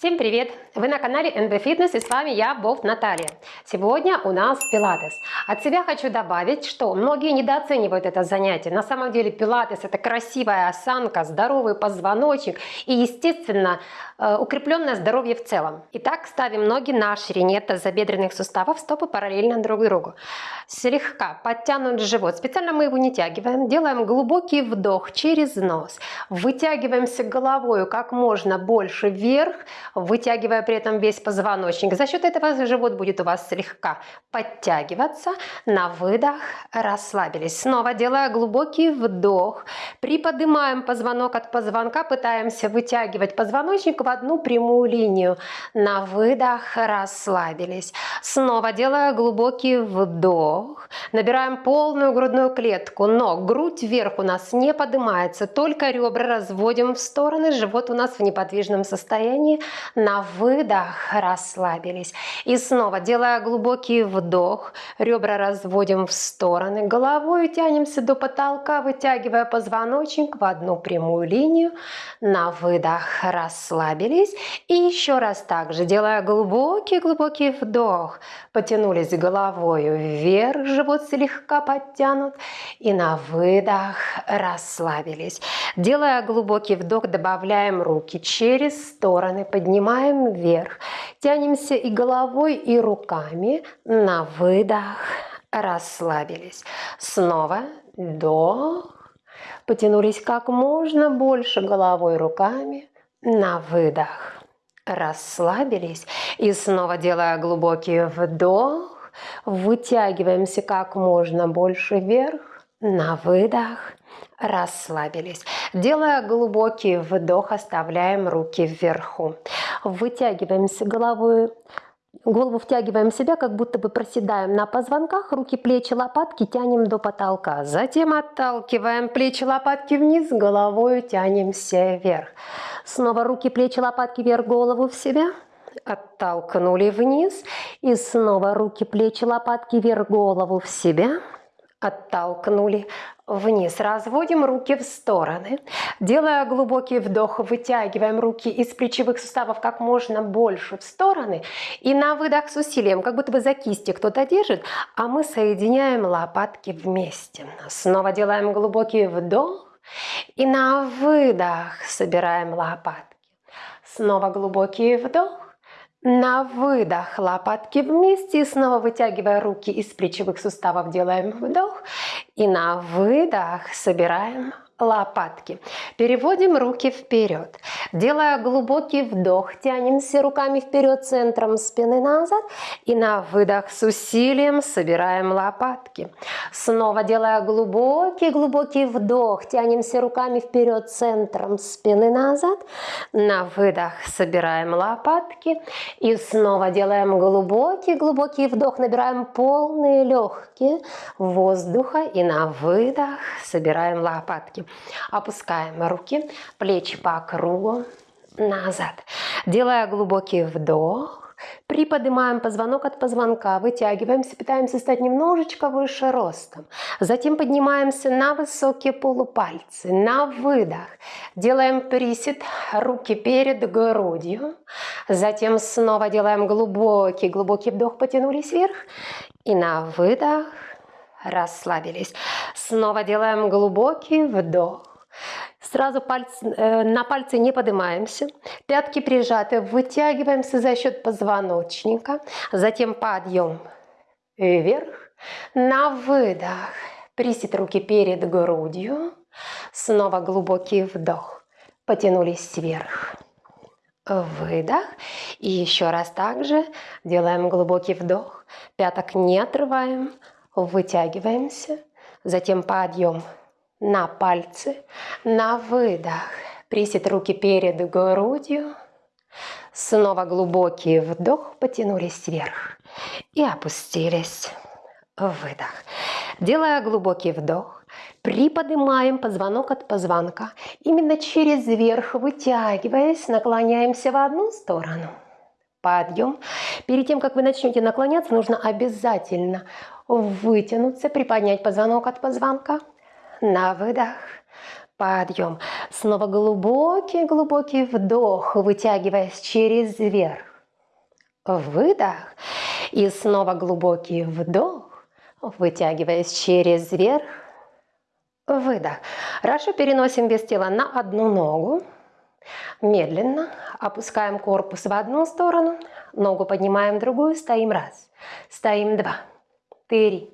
Всем привет! Вы на канале NB Fitness и с вами я, Бов Наталья. Сегодня у нас пилатес. От себя хочу добавить, что многие недооценивают это занятие. На самом деле пилатес это красивая осанка, здоровый позвоночник и, естественно, э, укрепленное здоровье в целом. Итак, ставим ноги на ширине тазобедренных суставов, стопы параллельно друг другу. Слегка подтянут живот. Специально мы его не тягиваем. Делаем глубокий вдох через нос. Вытягиваемся головой как можно больше вверх вытягивая при этом весь позвоночник. За счет этого живот будет у вас слегка подтягиваться. На выдох расслабились. Снова делая глубокий вдох. Приподнимаем позвонок от позвонка, пытаемся вытягивать позвоночник в одну прямую линию. На выдох расслабились. Снова делая глубокий вдох. Набираем полную грудную клетку, но грудь вверх у нас не поднимается, только ребра разводим в стороны, живот у нас в неподвижном состоянии. На выдох расслабились. И снова, делая глубокий вдох, ребра разводим в стороны, головой тянемся до потолка, вытягивая позвоночник в одну прямую линию. На выдох расслабились. И еще раз так же, делая глубокий-глубокий вдох, потянулись головой вверх, живот слегка подтянут. И на выдох расслабились. Делая глубокий вдох, добавляем руки через стороны, поднимаем поднимаем вверх. Тянемся и головой, и руками. На выдох расслабились. Снова вдох. Потянулись как можно больше головой, руками. На выдох расслабились. И снова делая глубокий вдох. Вытягиваемся как можно больше вверх. На выдох расслабились. Делая глубокий вдох, оставляем руки вверху. Вытягиваемся головой, голову втягиваем в себя, как будто бы проседаем на позвонках, руки, плечи, лопатки тянем до потолка. Затем отталкиваем плечи, лопатки вниз, головой тянемся вверх. Снова руки, плечи, лопатки вверх, голову в себя. Оттолкнули вниз. И снова руки, плечи, лопатки вверх, голову в себя оттолкнули вниз. Разводим руки в стороны. Делая глубокий вдох, вытягиваем руки из плечевых суставов как можно больше в стороны. И на выдох с усилием, как будто бы за кисти кто-то держит, а мы соединяем лопатки вместе. Снова делаем глубокий вдох. И на выдох собираем лопатки. Снова глубокий вдох. На выдох лопатки вместе, снова вытягивая руки из плечевых суставов, делаем вдох. И на выдох собираем лопатки. Переводим руки вперед. Делая глубокий вдох, тянемся руками вперед, центром спины назад. И на выдох с усилием собираем лопатки. Снова делая глубокий-глубокий вдох, тянемся руками вперед, центром спины назад. На выдох собираем лопатки. И снова делаем глубокий-глубокий вдох, набираем полные легкие воздуха. И на выдох собираем лопатки. Опускаем руки, плечи по кругу, назад. Делая глубокий вдох, приподнимаем позвонок от позвонка, вытягиваемся, пытаемся стать немножечко выше ростом. Затем поднимаемся на высокие полупальцы, на выдох. Делаем присед, руки перед грудью. Затем снова делаем глубокий-глубокий вдох, потянулись вверх. И на выдох расслабились. Снова делаем глубокий вдох. Сразу пальцы, э, на пальцы не поднимаемся. Пятки прижаты, вытягиваемся за счет позвоночника. Затем подъем вверх. На выдох. Присед руки перед грудью. Снова глубокий вдох. Потянулись вверх. Выдох. И еще раз также делаем глубокий вдох. Пяток не отрываем вытягиваемся, затем подъем на пальцы, на выдох, присед руки перед грудью, снова глубокий вдох, потянулись вверх и опустились, выдох. Делая глубокий вдох, приподнимаем позвонок от позвонка, именно через верх вытягиваясь, наклоняемся в одну сторону, подъем. Перед тем, как вы начнете наклоняться, нужно обязательно вытянуться, приподнять позвонок от позвонка. На выдох подъем. Снова глубокий-глубокий вдох, вытягиваясь через верх. Выдох. И снова глубокий вдох, вытягиваясь через верх. Выдох. Хорошо, переносим вес тела на одну ногу. Медленно опускаем корпус в одну сторону, ногу поднимаем в другую, стоим раз, стоим два, три,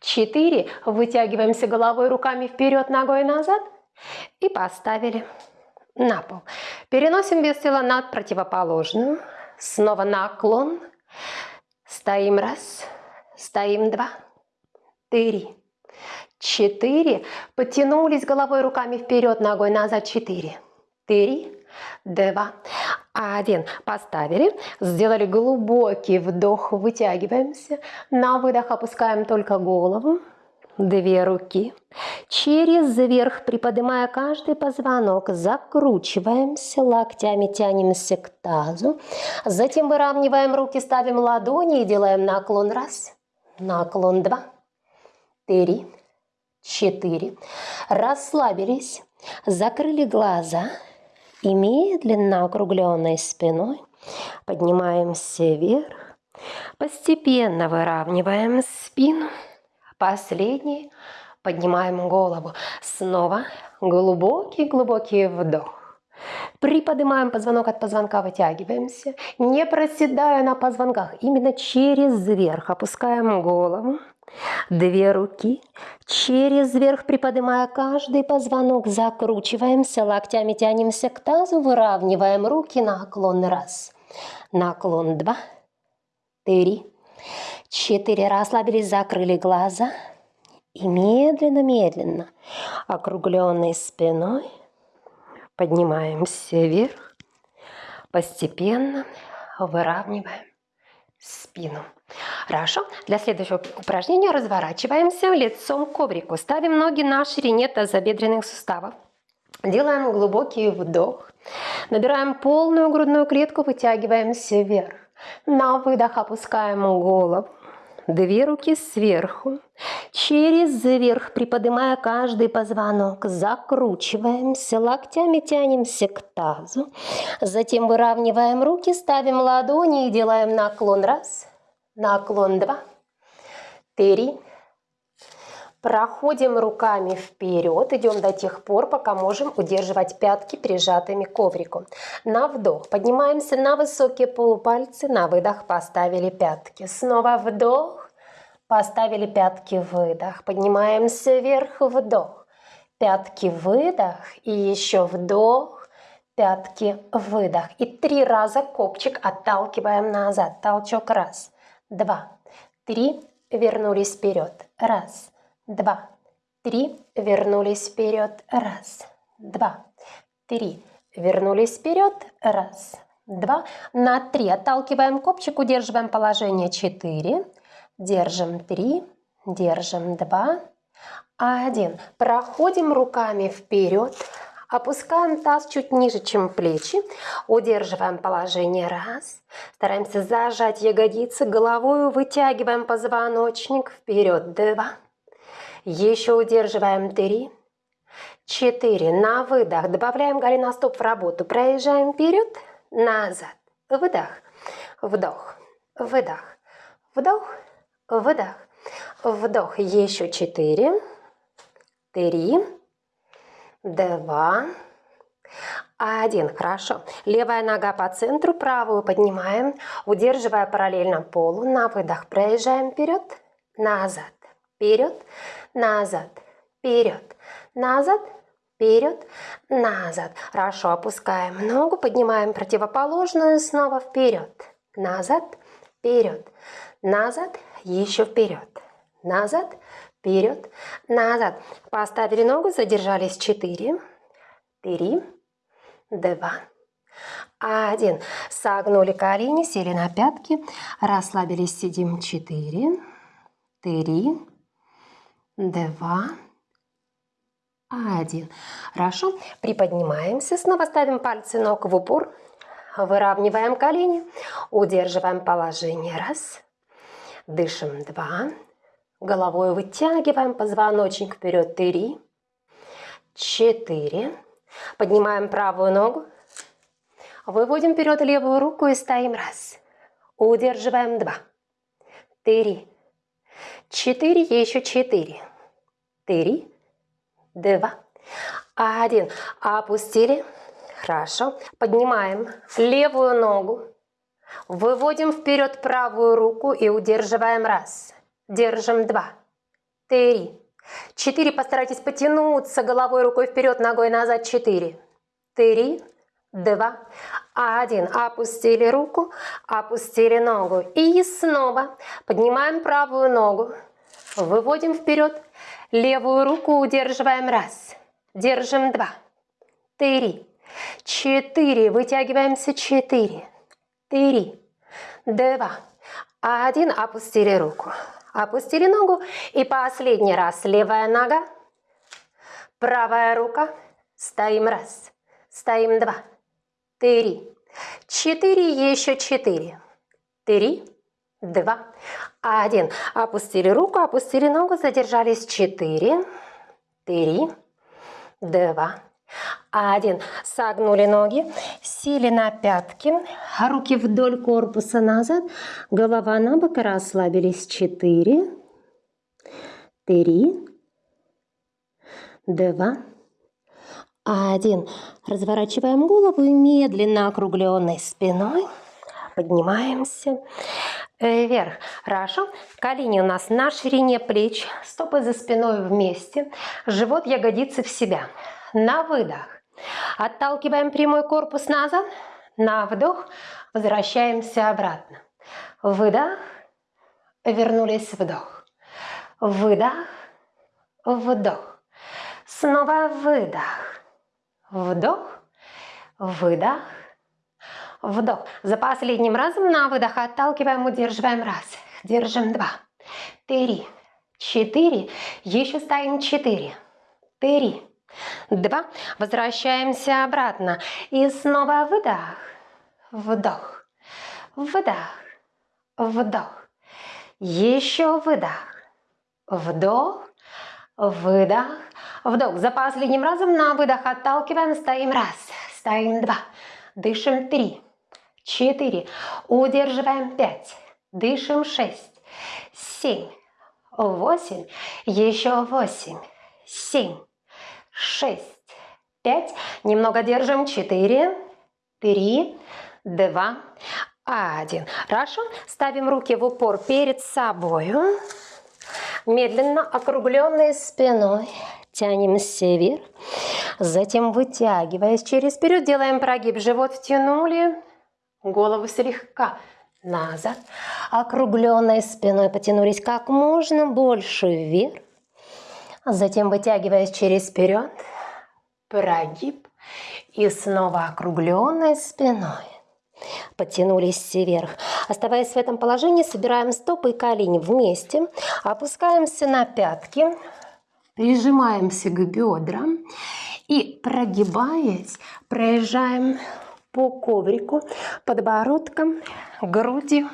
четыре, вытягиваемся головой, руками вперед, ногой назад. И поставили на пол. Переносим вес тела над противоположную, снова наклон, стоим. Раз, стоим. Два, три, четыре, потянулись головой, руками вперед, ногой назад, четыре, три, два, один. Поставили, сделали глубокий вдох, вытягиваемся. На выдох опускаем только голову. Две руки. Через верх, приподнимая каждый позвонок, закручиваемся, локтями тянемся к тазу. Затем выравниваем руки, ставим ладони и делаем наклон раз, наклон два, три, четыре. Расслабились, закрыли глаза и медленно округленной спиной поднимаемся вверх, постепенно выравниваем спину, последний поднимаем голову, снова глубокий-глубокий вдох. Приподнимаем позвонок от позвонка, вытягиваемся, не проседая на позвонках, именно через верх опускаем голову, Две руки через верх приподнимая каждый позвонок, закручиваемся, локтями тянемся к тазу, выравниваем руки, наклон раз, наклон два, три, четыре, расслабились, закрыли глаза и медленно-медленно округленной спиной поднимаемся вверх, постепенно выравниваем спину. Хорошо. Для следующего упражнения разворачиваемся лицом к коврику. Ставим ноги на ширине тазобедренных суставов. Делаем глубокий вдох. Набираем полную грудную клетку, вытягиваемся вверх. На выдох опускаем голову. Две руки сверху. Через верх, приподнимая каждый позвонок, закручиваемся, локтями тянемся к тазу. Затем выравниваем руки, ставим ладони и делаем наклон. Раз, наклон два, три. Проходим руками вперед, идем до тех пор, пока можем удерживать пятки прижатыми к коврику. На вдох поднимаемся на высокие полупальцы, на выдох поставили пятки. Снова вдох, поставили пятки, выдох. Поднимаемся вверх, вдох. Пятки, выдох и еще вдох, пятки, выдох. И три раза копчик отталкиваем назад. Толчок раз, два, три, вернулись вперед. Раз, два, три, вернулись вперед. Раз, два, три, вернулись вперед. Раз, два, на три. Отталкиваем копчик, удерживаем положение четыре. Держим три, держим два, один. Проходим руками вперед. Опускаем таз чуть ниже, чем плечи. Удерживаем положение раз. Стараемся зажать ягодицы. Головой вытягиваем позвоночник вперед. Два. Еще удерживаем три. Четыре. На выдох. Добавляем голеностоп в работу. Проезжаем вперед. Назад. Выдох. Вдох. Выдох. Вдох. Выдох. Вдох. Еще четыре. Три два, один. Хорошо. Левая нога по центру, правую поднимаем, удерживая параллельно полу. На выдох проезжаем вперед, назад, вперед, назад, вперед, назад, вперед, назад. Хорошо, опускаем ногу, поднимаем противоположную, снова вперед, назад, вперед, назад, еще вперед, назад, вперед, назад. Поставили ногу, задержались 4, 3, 2, 1. Согнули колени, сели на пятки, расслабились, сидим 4, 3, 2, 1. Хорошо. Приподнимаемся, снова ставим пальцы ног в упор, выравниваем колени, удерживаем положение. Раз, дышим. Два, Головой вытягиваем позвоночник вперед. Три, четыре. Поднимаем правую ногу. Выводим вперед левую руку и стоим. Раз. Удерживаем. Два. Три. Четыре. Еще четыре. Три. Два. Один. Опустили. Хорошо. Поднимаем левую ногу. Выводим вперед правую руку и удерживаем. Раз. Держим. Два. Три. Четыре. Постарайтесь потянуться головой, рукой вперед, ногой назад. Четыре. Три. Два. Один. Опустили руку, опустили ногу. И снова поднимаем правую ногу. Выводим вперед. Левую руку удерживаем. Раз. Держим. Два. Три. Четыре. Вытягиваемся. Четыре. Три. Два. Один. Опустили руку. Опустили ногу. И последний раз. Левая нога. Правая рука. Стоим раз. Стоим два. Три. Четыре. Еще четыре. Три. Два. Один. Опустили руку. Опустили ногу. Задержались. Четыре. Три. Два. Один. Согнули ноги, сели на пятки, руки вдоль корпуса назад, голова на бок, расслабились. Четыре, три, два, один. Разворачиваем голову и медленно округленной спиной поднимаемся вверх. Хорошо. Колени у нас на ширине плеч, стопы за спиной вместе, живот, ягодицы в себя. На выдох. Отталкиваем прямой корпус назад. На вдох. Возвращаемся обратно. Выдох. Вернулись вдох. Выдох. Вдох. Снова выдох. Вдох. Выдох. Вдох. За последним разом на выдох отталкиваем, удерживаем. Раз. Держим. Два. Три. Четыре. Еще стоим. Четыре. Три. Два. Возвращаемся обратно. И снова выдох. Вдох. Выдох. Вдох. Еще выдох. Вдох. Выдох. Вдох. За последним разом на выдох отталкиваем. Стоим раз. Стоим два. Дышим три. Четыре. Удерживаем пять. Дышим шесть. Семь. Восемь. Еще восемь. Семь шесть, пять. Немного держим. Четыре, три, два, один. Хорошо. Ставим руки в упор перед собой. Медленно, округленной спиной. Тянемся вверх. Затем вытягиваясь через вперед, делаем прогиб. Живот втянули. Голову слегка назад. Округленной спиной потянулись как можно больше вверх. Затем вытягиваясь через вперед, прогиб и снова округленной спиной. Подтянулись вверх. Оставаясь в этом положении, собираем стопы и колени вместе. Опускаемся на пятки. Прижимаемся к бедрам. И прогибаясь, проезжаем по коврику подбородком, грудью,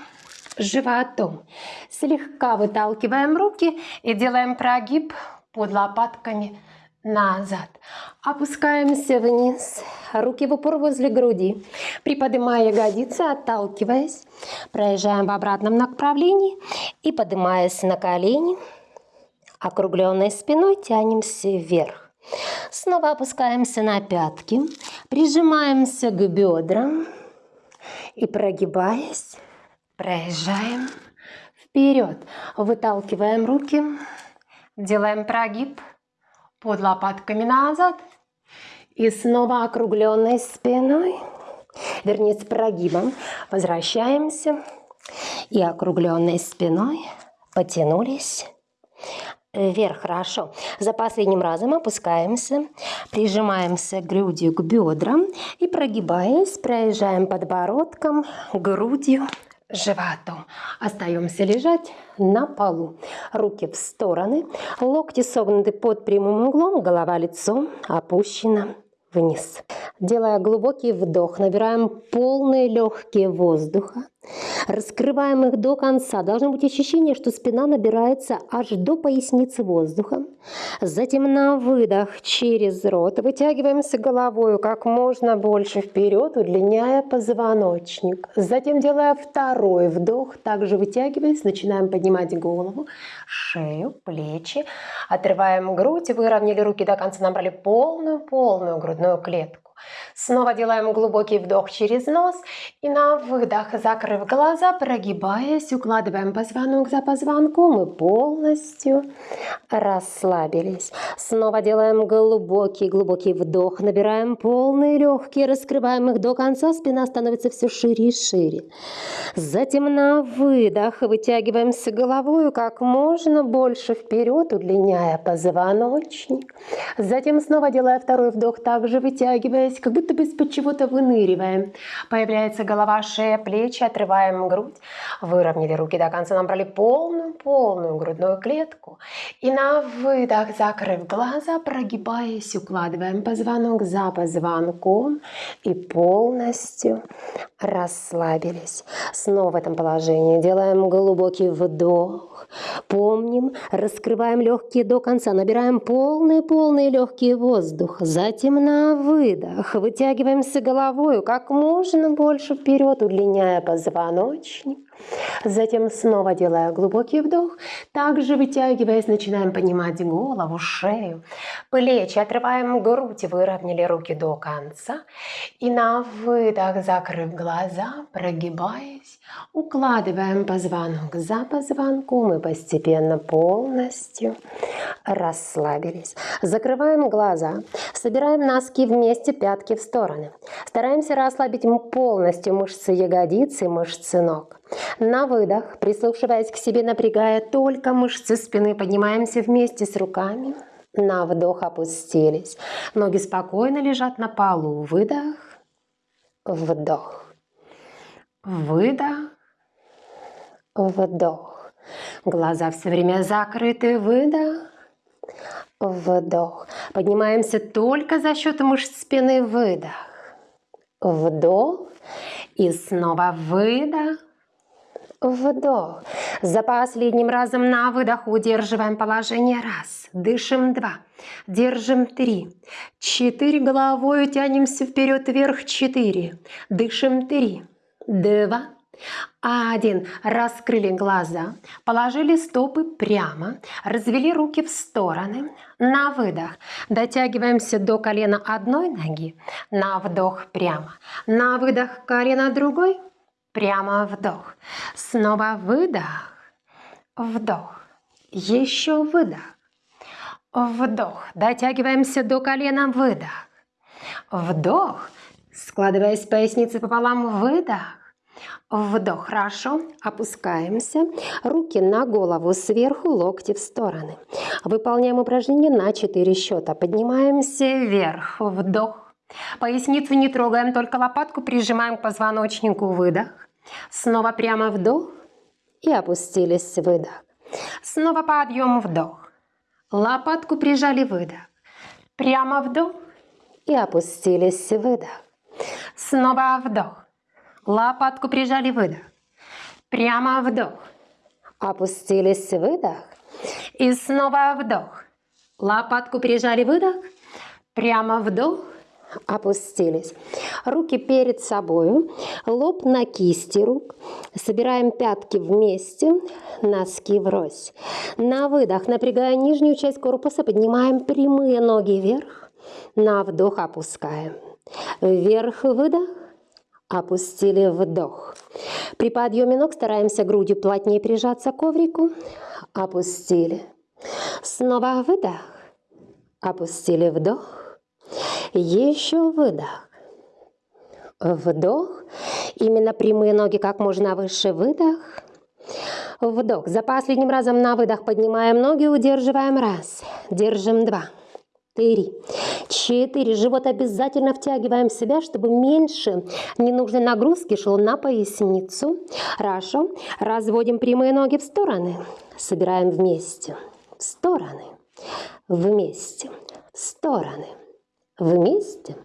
животом. Слегка выталкиваем руки и делаем прогиб под лопатками назад. Опускаемся вниз, руки в упор возле груди. Приподнимая ягодицы, отталкиваясь, проезжаем в обратном направлении и поднимаясь на колени, округленной спиной тянемся вверх. Снова опускаемся на пятки, прижимаемся к бедрам и прогибаясь, проезжаем вперед. Выталкиваем руки Делаем прогиб под лопатками назад. И снова округленной спиной, вернее с прогибом, возвращаемся. И округленной спиной потянулись вверх. Хорошо. За последним разом опускаемся, прижимаемся грудью к бедрам и прогибаясь, проезжаем подбородком, грудью животом. Остаемся лежать на полу. Руки в стороны, локти согнуты под прямым углом, голова лицом опущена вниз. Делая глубокий вдох, набираем полные легкие воздуха. Раскрываем их до конца. Должно быть ощущение, что спина набирается аж до поясницы воздухом. Затем на выдох через рот вытягиваемся головой как можно больше вперед, удлиняя позвоночник. Затем делая второй вдох, также вытягиваясь, начинаем поднимать голову, шею, плечи. Отрываем грудь, выровняли руки до конца, набрали полную-полную грудную клетку. Снова делаем глубокий вдох через нос и на выдох, закрыв глаза, прогибаясь, укладываем позвонок за позвонком и полностью расслабились. Снова делаем глубокий-глубокий вдох, набираем полные легкие, раскрываем их до конца, спина становится все шире и шире. Затем на выдох вытягиваемся головой как можно больше вперед, удлиняя позвоночник. Затем снова делая второй вдох, также вытягиваясь, как будто бы из-под чего-то выныриваем. Появляется голова, шея, плечи, отрываем грудь. Выровняли руки до конца, набрали полную-полную грудную клетку. И на выдох, закрыв глаза, прогибаясь, укладываем позвонок за позвонком и полностью расслабились. Снова в этом положении делаем глубокий вдох. Помним, раскрываем легкие до конца, набираем полные-полные легкие воздух. Затем на выдох вытягиваемся головой как можно больше вперед, удлиняя позвоночник. Затем снова делая глубокий вдох, также вытягиваясь, начинаем поднимать голову, шею, плечи, отрываем грудь, выровняли руки до конца. И на выдох, закрыв глаза, прогибаясь, укладываем позвонок за позвонком и постепенно полностью расслабились. Закрываем глаза, собираем носки вместе, пятки в стороны. Стараемся расслабить полностью мышцы ягодицы, мышцы ног. На выдох, прислушиваясь к себе, напрягая только мышцы спины, поднимаемся вместе с руками. На вдох опустились. Ноги спокойно лежат на полу. Выдох, вдох, выдох, вдох. Глаза все время закрыты. Выдох, вдох. Поднимаемся только за счет мышц спины. Выдох, вдох. И снова выдох, Вдох. За последним разом на выдох удерживаем положение. Раз. Дышим. Два. Держим. Три. Четыре. Головой тянемся вперед вверх. Четыре. Дышим. Три. Два. Один. Раскрыли глаза. Положили стопы прямо. Развели руки в стороны. На выдох. Дотягиваемся до колена одной ноги. На вдох прямо. На выдох колено другой Прямо вдох. Снова выдох. Вдох. Еще выдох. Вдох. Дотягиваемся до колена. Выдох. Вдох. Складываясь поясницей пополам. Выдох. Вдох. Хорошо. Опускаемся. Руки на голову сверху, локти в стороны. Выполняем упражнение на 4 счета. Поднимаемся вверх. Вдох. Поясницу не трогаем, только лопатку прижимаем к позвоночнику. Выдох. Снова прямо вдох и опустились, выдох. Снова подъем, вдох. Лопатку прижали, выдох. Прямо вдох и опустились, выдох. Снова вдох. Лопатку прижали, выдох. Прямо вдох. Опустились, выдох. И снова вдох. Лопатку прижали, выдох. Прямо вдох опустились. Руки перед собой, лоб на кисти рук. Собираем пятки вместе, носки врозь. На выдох, напрягая нижнюю часть корпуса, поднимаем прямые ноги вверх. На вдох опускаем. Вверх выдох, опустили вдох. При подъеме ног стараемся грудью плотнее прижаться к коврику. Опустили. Снова выдох. Опустили вдох. Еще выдох. Вдох. Именно прямые ноги как можно выше. Выдох. Вдох. За последним разом на выдох поднимаем ноги, удерживаем. Раз. Держим. Два. Три. Четыре. Живот обязательно втягиваем в себя, чтобы меньше ненужной нагрузки шло на поясницу. Хорошо. Разводим прямые ноги в стороны. Собираем вместе. В стороны. Вместе. В стороны вместе,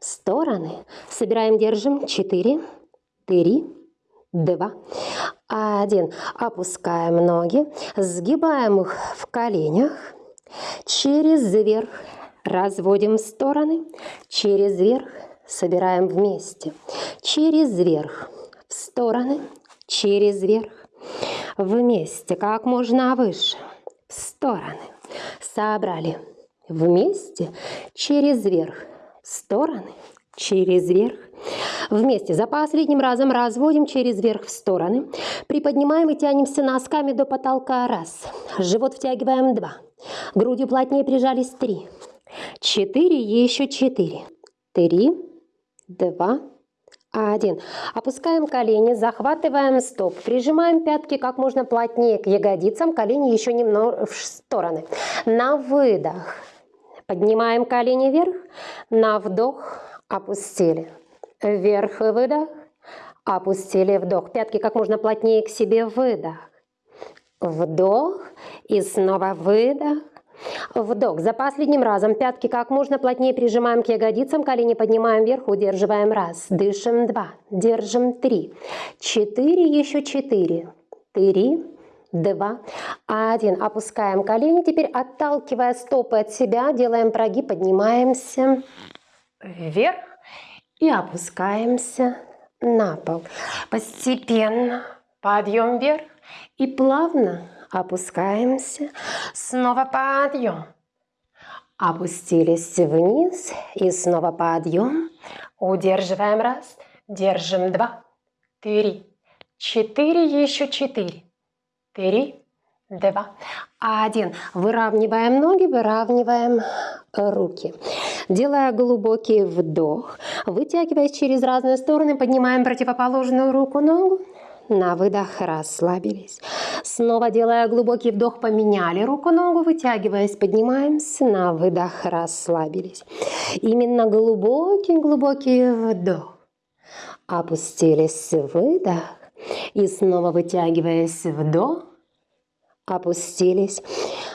в стороны. Собираем, держим. Четыре, три, два, один. Опускаем ноги, сгибаем их в коленях, через верх. Разводим в стороны, через верх. Собираем вместе, через верх. В стороны, через верх. Вместе, как можно выше, в стороны, собрали вместе, через верх, стороны, через верх, Вместе за последним разом разводим через верх в стороны. Приподнимаем и тянемся носками до потолка. Раз. Живот втягиваем. Два. Грудью плотнее прижались. Три. Четыре. Еще четыре. Три. Два. Один. Опускаем колени, захватываем стоп, прижимаем пятки как можно плотнее к ягодицам, колени еще немного в стороны. На выдох поднимаем колени вверх, на вдох опустили. Вверх выдох. Опустили вдох. Пятки как можно плотнее к себе выдох. Вдох и снова выдох. Вдох. За последним разом пятки как можно плотнее прижимаем к ягодицам, колени поднимаем вверх, удерживаем раз. Дышим два. Держим три. Четыре, еще четыре. Три, два, один. Опускаем колени. Теперь отталкивая стопы от себя, делаем прогиб, поднимаемся вверх и опускаемся на пол. Постепенно подъем вверх и плавно опускаемся. Снова подъем. Опустились вниз и снова подъем. Удерживаем раз, держим два, три, четыре, еще четыре, три, два, один. Выравниваем ноги, выравниваем руки. Делая глубокий вдох, вытягиваясь через разные стороны, поднимаем противоположную руку, ногу. На выдох расслабились. Снова делая глубокий вдох, поменяли руку-ногу, вытягиваясь, поднимаемся. На выдох расслабились. Именно глубокий-глубокий вдох. Опустились, выдох. И снова вытягиваясь, вдох. Опустились,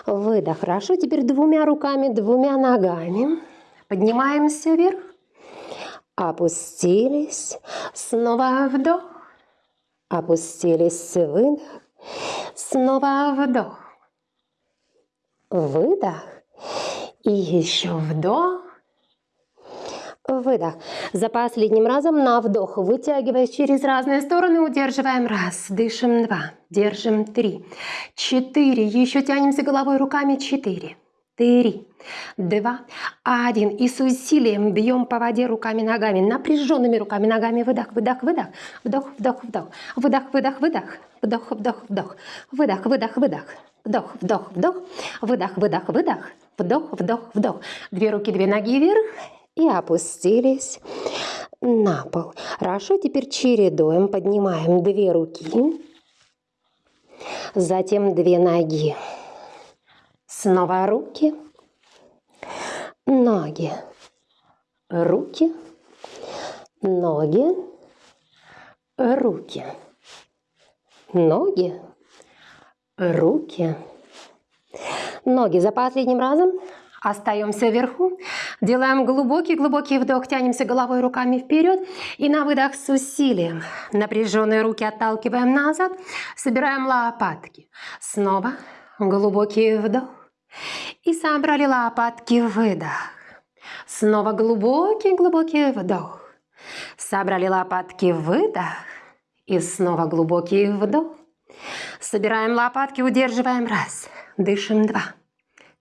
выдох. Хорошо, теперь двумя руками, двумя ногами. Поднимаемся вверх. Опустились. Снова вдох. Опустились. Выдох. Снова вдох. Выдох. И еще вдох. Выдох. За последним разом на вдох. Вытягиваясь через разные стороны, удерживаем. Раз. Дышим. Два. Держим. Три. Четыре. Еще тянемся головой, руками. Четыре три, два, один. И с усилием бьем по воде руками, ногами, напряженными руками, ногами. Выдох, выдох, выдох. Вдох, вдох, вдох. Выдох, выдох, выдох. Вдох, вдох, вдох. Выдох, выдох, выдох. Вдох, вдох, вдох. Выдох, выдох, выдох. Вдох, вдох, вдох. Две руки, две ноги вверх. И опустились на пол. Хорошо, теперь чередуем. Поднимаем две руки. Затем две ноги. Снова руки, ноги, руки, ноги, руки, ноги, руки, ноги. За последним разом остаемся вверху, делаем глубокий-глубокий вдох, тянемся головой руками вперед и на выдох с усилием. Напряженные руки отталкиваем назад, собираем лопатки. Снова глубокий вдох. И собрали лопатки, выдох. Снова глубокий-глубокий вдох. Собрали лопатки, выдох. И снова глубокий вдох. Собираем лопатки, удерживаем. Раз. Дышим. Два.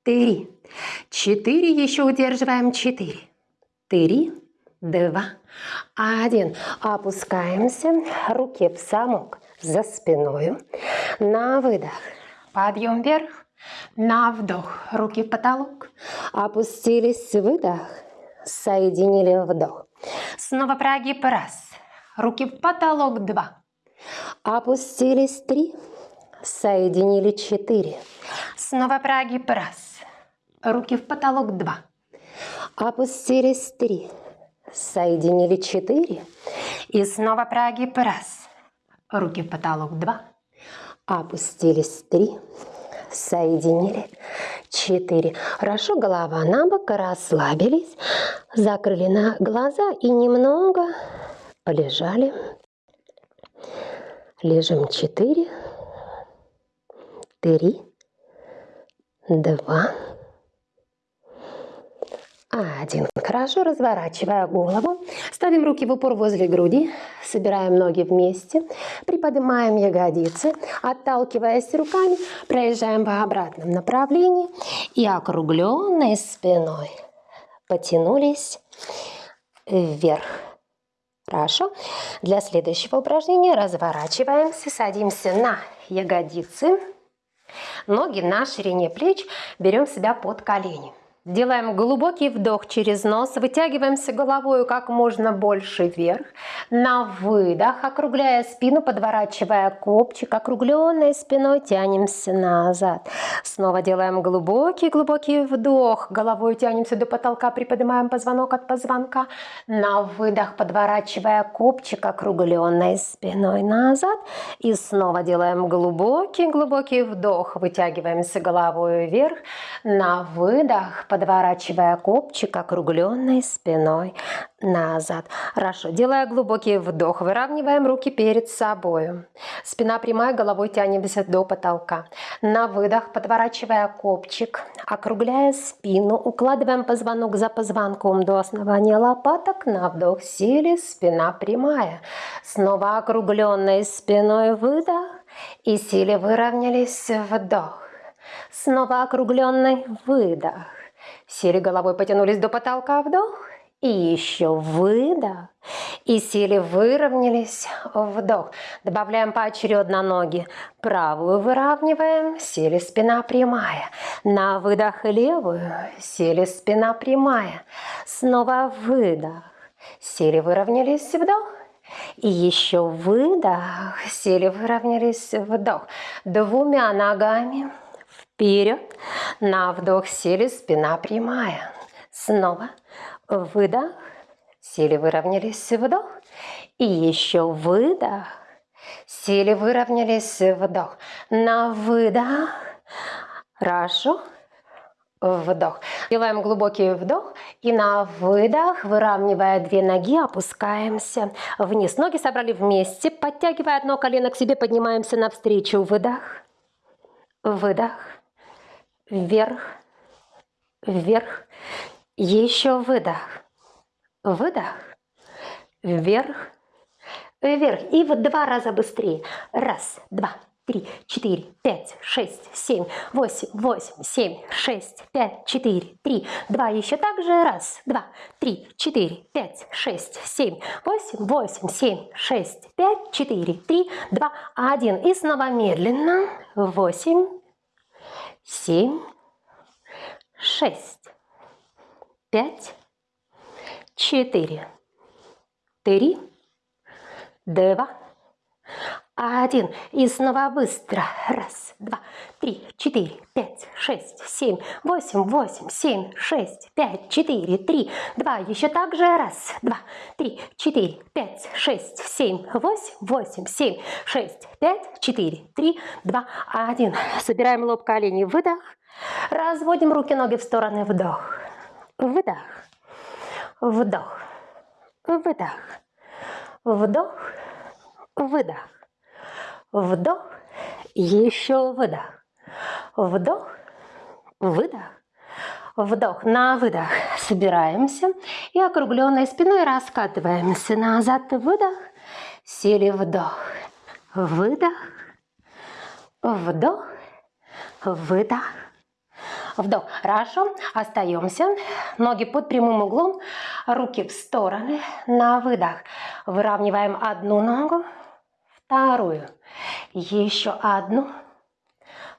Три. Четыре. Еще удерживаем. Четыре. Три. Два. Один. Опускаемся. Руки в замок за спиной. На выдох. Подъем вверх. На вдох. Руки в потолок. Опустились. Выдох. Соединили вдох. Снова прогиб. Раз. Руки в потолок. Два. Опустились. Три. Соединили. Четыре. Снова прогиб. Раз. Руки в потолок. Два. Опустились. Три. Соединили. Четыре. И снова прогиб. Раз. Руки в потолок. Два. Опустились. Три соединили. Четыре. Хорошо, голова на бок, расслабились, закрыли на глаза и немного полежали. Лежим четыре, три, два, один. Хорошо, разворачивая голову, ставим руки в упор возле груди, собираем ноги вместе, приподнимаем ягодицы, отталкиваясь руками, проезжаем в обратном направлении и округленной спиной потянулись вверх. Хорошо. Для следующего упражнения разворачиваемся, садимся на ягодицы, ноги на ширине плеч, берем себя под колени. Делаем глубокий вдох через нос, вытягиваемся головой как можно больше вверх. На выдох, округляя спину, подворачивая копчик, округленной спиной тянемся назад. Снова делаем глубокий-глубокий вдох, головой тянемся до потолка, приподнимаем позвонок от позвонка. На выдох, подворачивая копчик, округленной спиной назад. И снова делаем глубокий-глубокий вдох, вытягиваемся головой вверх. На выдох, подворачивая копчик округленной спиной назад. Хорошо. Делая глубокий вдох, выравниваем руки перед собой. Спина прямая, головой тянемся до потолка. На выдох, подворачивая копчик, округляя спину, укладываем позвонок за позвонком до основания лопаток. На вдох сели, спина прямая. Снова округленной спиной выдох и силе выровнялись вдох. Снова округленный выдох. Сели головой, потянулись до потолка, вдох. И еще выдох. И сели, выровнялись, вдох. Добавляем поочередно ноги. Правую выравниваем, сели, спина прямая. На выдох левую, сели, спина прямая. Снова выдох. Сели, выровнялись, вдох. И еще выдох, сели, выровнялись, вдох. Двумя ногами Вперед. На вдох сели, спина прямая. Снова выдох. Сели, выровнялись, вдох. И еще выдох. Сели, выровнялись, вдох. На выдох. Хорошо. Вдох. Делаем глубокий вдох и на выдох, выравнивая две ноги, опускаемся вниз. Ноги собрали вместе, подтягивая одно колено к себе, поднимаемся навстречу. Выдох, выдох, вверх, вверх, еще выдох, выдох, вверх, вверх. И в два раза быстрее. Раз, два, три, четыре, пять, шесть, семь, восемь, восемь, семь, шесть, пять, четыре, три, два. Еще так же. Раз, два, три, четыре, пять, шесть, семь, восемь, восемь, семь, шесть, пять, четыре, три, два, один. И снова медленно. Восемь, семь, шесть, пять, четыре, три, два, один. И снова быстро. Раз, два, три, четыре, пять, шесть, семь, восемь, восемь, семь, шесть, пять, четыре, три, два. Еще так же. Раз, два, три, четыре, пять, шесть, семь, восемь, восемь, семь, шесть, пять, четыре, три, два, один. Собираем лоб, колени, выдох. Разводим руки, ноги в стороны, вдох, выдох, вдох, выдох, вдох, выдох. Вдох, еще выдох. Вдох, выдох. Вдох, на выдох. Собираемся и округленной спиной раскатываемся назад. Выдох, сели вдох. Выдох, вдох, выдох. Вдох. Хорошо. Остаемся. Ноги под прямым углом. Руки в стороны. На выдох. Выравниваем одну ногу вторую, еще одну,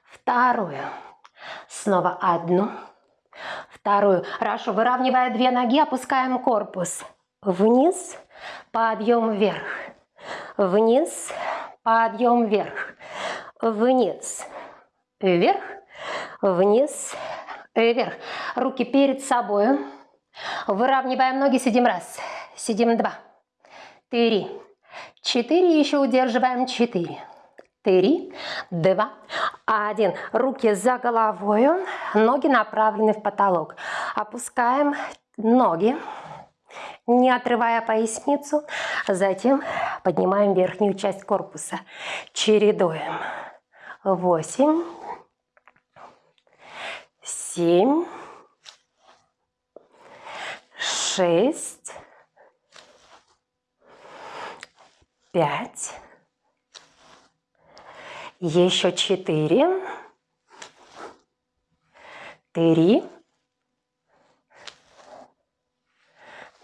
вторую, снова одну, вторую. Хорошо, выравнивая две ноги, опускаем корпус вниз, подъем вверх, вниз, подъем вверх, вниз, вверх, вниз, вверх. Руки перед собой. Выравниваем ноги, сидим раз, сидим два, три, Четыре еще удерживаем. Четыре. Три, два, один. Руки за головой, ноги направлены в потолок. Опускаем ноги. не отрывая поясницу. Затем поднимаем верхнюю часть корпуса. Чередуем. Восемь, семь, шесть, пять, еще четыре, три,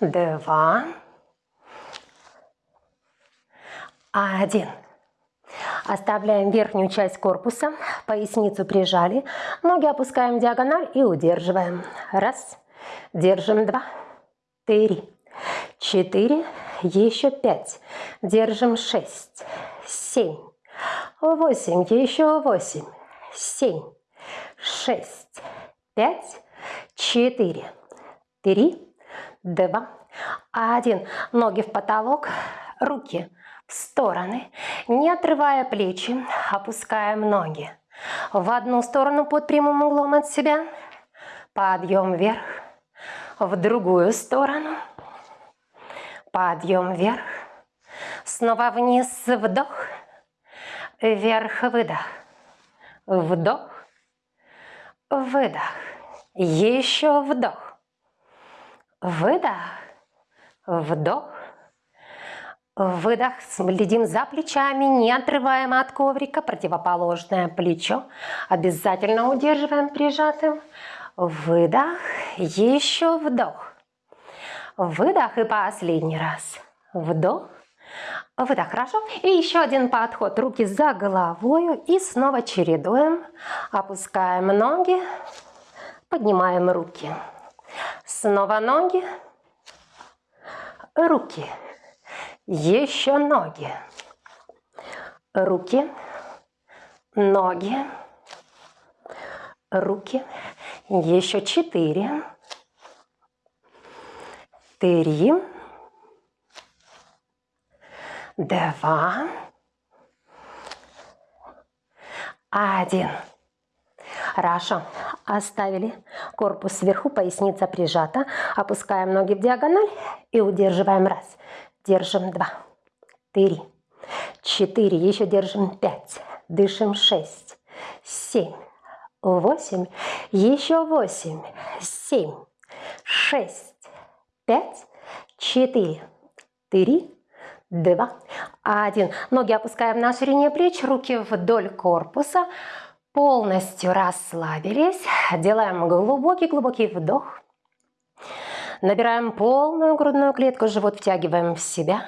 два, один. Оставляем верхнюю часть корпуса, поясницу прижали, ноги опускаем в диагональ и удерживаем. Раз, держим. Два, три, четыре, еще пять, держим. Шесть, семь, восемь, еще восемь, семь, шесть, пять, четыре, три, два, один. Ноги в потолок, руки в стороны, не отрывая плечи, опускаем ноги. В одну сторону под прямым углом от себя, подъем вверх, в другую сторону, подъем вверх, снова вниз, вдох, вверх, выдох, вдох, выдох, еще вдох, выдох, вдох, Выдох, следим за плечами, не отрываем от коврика, противоположное плечо. Обязательно удерживаем прижатым. Выдох, еще вдох. Выдох и последний раз. Вдох, выдох, хорошо. И еще один подход, руки за головой и снова чередуем. Опускаем ноги, поднимаем руки. Снова ноги, руки. Еще ноги. Руки, ноги, руки. Еще четыре. Три. Два. Один. Хорошо. Оставили корпус сверху, поясница прижата. Опускаем ноги в диагональ и удерживаем. Раз. Держим два, три, четыре, еще держим пять, дышим шесть, семь, восемь, еще восемь, семь, шесть, пять, четыре, три, два, один. Ноги опускаем на ширине плеч, руки вдоль корпуса, полностью расслабились. Делаем глубокий-глубокий вдох. Набираем полную грудную клетку, живот втягиваем в себя.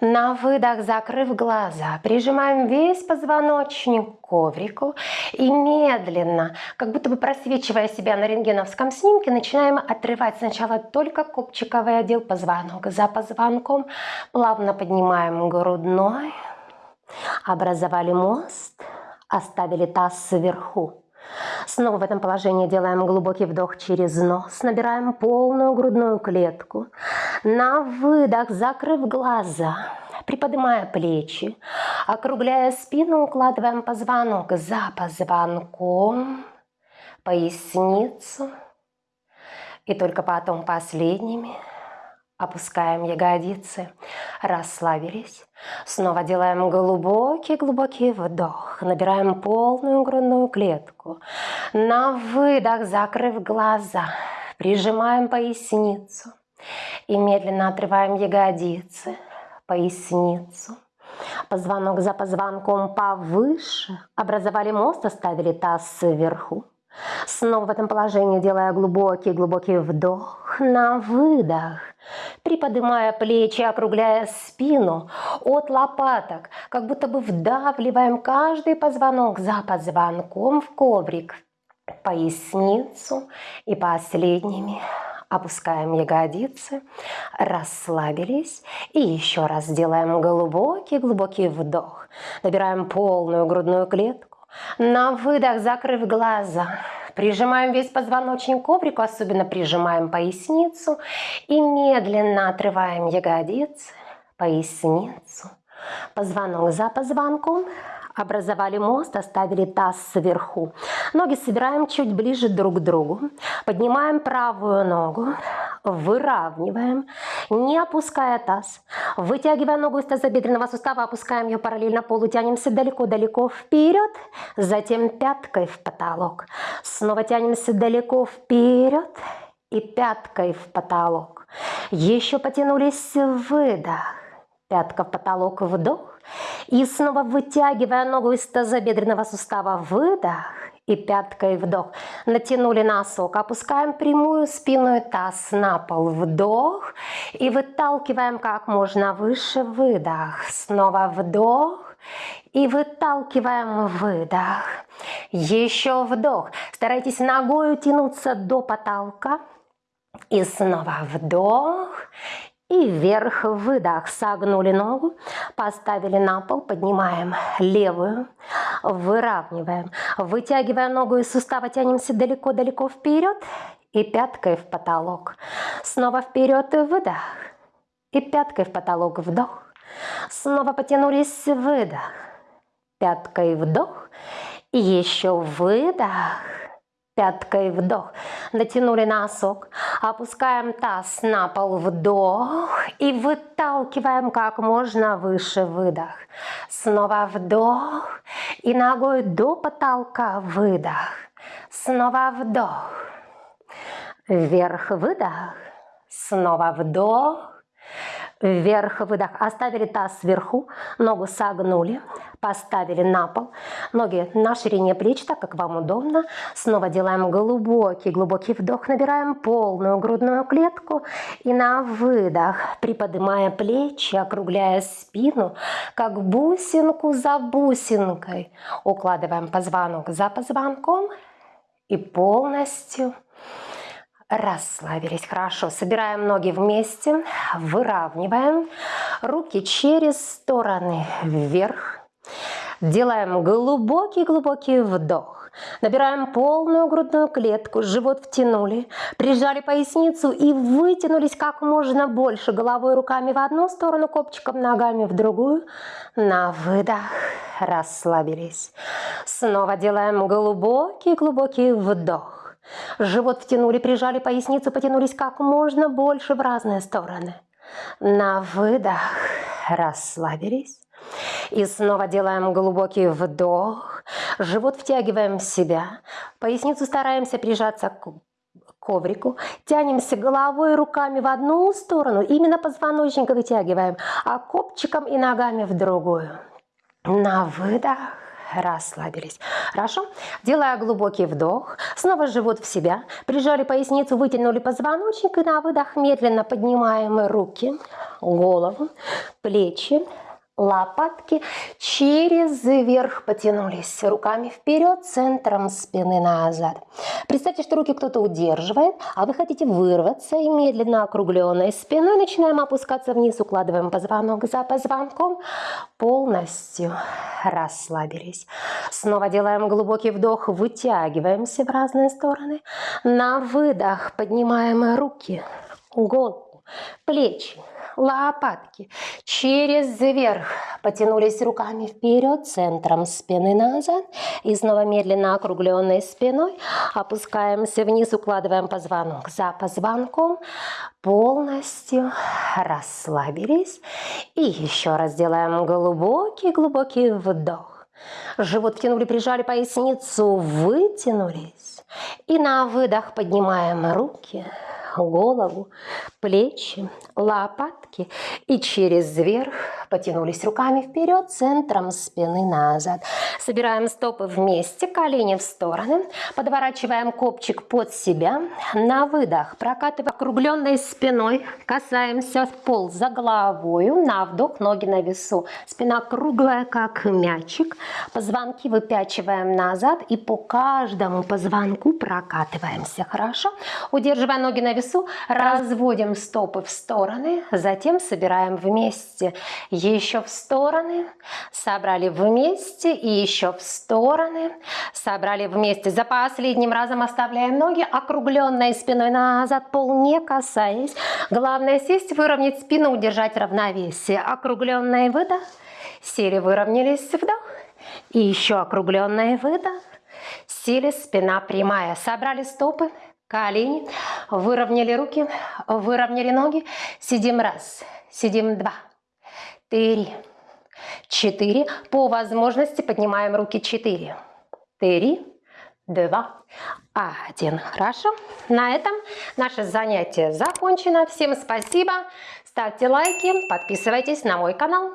На выдох, закрыв глаза, прижимаем весь позвоночник к коврику и медленно, как будто бы просвечивая себя на рентгеновском снимке, начинаем отрывать сначала только копчиковый отдел позвонок. За позвонком плавно поднимаем грудной, образовали мост, оставили таз сверху. Снова в этом положении делаем глубокий вдох через нос, набираем полную грудную клетку. На выдох, закрыв глаза, приподнимая плечи, округляя спину, укладываем позвонок за позвонком, поясницу. И только потом последними Опускаем ягодицы, расслабились. Снова делаем глубокий-глубокий вдох. Набираем полную грудную клетку. На выдох, закрыв глаза, прижимаем поясницу. И медленно отрываем ягодицы, поясницу. Позвонок за позвонком повыше. Образовали мост, оставили таз сверху. Снова в этом положении делая глубокий-глубокий вдох на выдох, приподнимая плечи, округляя спину от лопаток, как будто бы вдавливаем каждый позвонок за позвонком в коврик, поясницу и последними опускаем ягодицы, расслабились и еще раз делаем глубокий-глубокий вдох. Набираем полную грудную клетку на выдох, закрыв глаза, прижимаем весь позвоночник к коврику, особенно прижимаем поясницу и медленно отрываем ягодицы, поясницу, позвонок за позвонком, образовали мост, оставили таз сверху. Ноги собираем чуть ближе друг к другу. Поднимаем правую ногу, выравниваем, не опуская таз. Вытягивая ногу из тазобедренного сустава, опускаем ее параллельно полу, тянемся далеко-далеко вперед, затем пяткой в потолок. Снова тянемся далеко вперед и пяткой в потолок. Еще потянулись, выдох. Пятка в потолок, вдох. И снова вытягивая ногу из тазобедренного сустава, выдох и пяткой вдох. Натянули носок, опускаем прямую спину и таз на пол, вдох. И выталкиваем как можно выше, выдох. Снова вдох. И выталкиваем выдох. Еще вдох. Старайтесь ногой тянуться до потолка. И снова вдох. И вверх, выдох, согнули ногу, поставили на пол, поднимаем левую, выравниваем. Вытягивая ногу из сустава, тянемся далеко-далеко вперед и пяткой в потолок. Снова вперед и выдох. И пяткой в потолок вдох. Снова потянулись, выдох. Пяткой вдох. И еще выдох Пяткой вдох. Натянули носок. Опускаем таз на пол. Вдох. И выталкиваем как можно выше. Выдох. Снова вдох. И ногой до потолка. Выдох. Снова вдох. Вверх. Выдох. Снова вдох. Вверх, выдох. Оставили таз сверху, ногу согнули, поставили на пол. Ноги на ширине плеч, так как вам удобно. Снова делаем глубокий, глубокий вдох. Набираем полную грудную клетку. И на выдох, приподнимая плечи, округляя спину, как бусинку за бусинкой. Укладываем позвонок за позвонком и полностью Расслабились. Хорошо. Собираем ноги вместе. Выравниваем. Руки через стороны вверх. Делаем глубокий-глубокий вдох. Набираем полную грудную клетку, живот втянули, прижали поясницу и вытянулись как можно больше головой руками в одну сторону, копчиком ногами в другую. На выдох расслабились. Снова делаем глубокий-глубокий вдох. Живот втянули, прижали поясницу, потянулись как можно больше в разные стороны. На выдох расслабились. И снова делаем глубокий вдох. Живот втягиваем в себя. Поясницу стараемся прижаться к коврику. Тянемся головой и руками в одну сторону. Именно позвоночник вытягиваем. А копчиком и ногами в другую. На выдох расслабились. Хорошо? Делая глубокий вдох, снова живот в себя, прижали поясницу, вытянули позвоночник и на выдох медленно поднимаем руки, голову, плечи, лопатки через верх потянулись руками вперед, центром спины назад. Представьте, что руки кто-то удерживает, а вы хотите вырваться и медленно округленной спиной начинаем опускаться вниз, укладываем позвонок за позвонком, полностью расслабились. Снова делаем глубокий вдох, вытягиваемся в разные стороны. На выдох поднимаем руки, голову, плечи, лопатки. Через верх потянулись руками вперед, центром спины назад. И снова медленно округленной спиной опускаемся вниз, укладываем позвонок за позвонком. Полностью расслабились. И еще раз делаем глубокий-глубокий вдох. Живот втянули, прижали поясницу, вытянулись. И на выдох поднимаем руки, голову, плечи, лопатки. И через верх потянулись руками вперед, центром спины назад. Собираем стопы вместе, колени в стороны, подворачиваем копчик под себя, на выдох прокатывая округленной спиной, касаемся пол за головою, на вдох ноги на весу, спина круглая как мячик, позвонки выпячиваем назад и по каждому позвонку прокатываемся, хорошо? Удерживая ноги на весу, разводим стопы в стороны, затем собираем вместе еще в стороны, собрали вместе и еще в стороны, собрали вместе. За последним разом оставляем ноги округленной спиной назад, пол не касаясь. Главное сесть, выровнять спину, удержать равновесие. Округленный выдох, сели, выровнялись, вдох. И еще округленный выдох, сели, спина прямая. Собрали стопы, колени, выровняли руки, выровняли ноги. Сидим раз, сидим два, три, четыре. По возможности поднимаем руки четыре, три, два, один. Хорошо. На этом наше занятие закончено. Всем спасибо. Ставьте лайки, подписывайтесь на мой канал.